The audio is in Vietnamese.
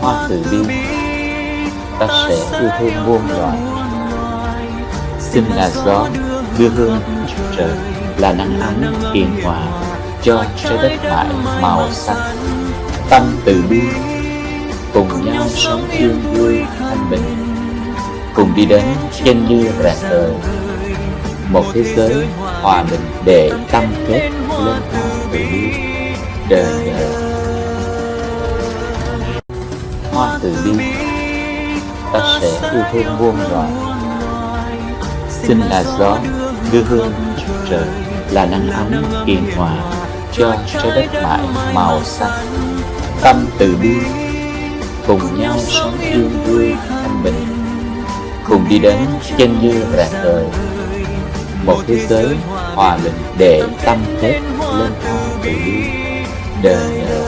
hoa từ bi. Ta sẽ yêu thương muôn loài, xin là gió đưa hương trời là nắng ấm hiền hòa cho trái đất mãi màu xanh. Tâm từ bi, cùng nhau sống yêu vui thanh bình. Cùng đi đến trên như rạng đời một thế giới hòa bình để tâm kết lên hoa từ bi. Đời đời hoa từ bi. Ta sẽ yêu thương muôn loài. Xin là gió đưa hương trời, là nắng ấm hiền hòa cho trái đất mãi màu xanh tâm từ bi, cùng nhau sống yêu vui thanh bình. Cùng đi đến chân như rạng đời một thế giới hòa bình để tâm hết lên hoa từ bi. Đời đời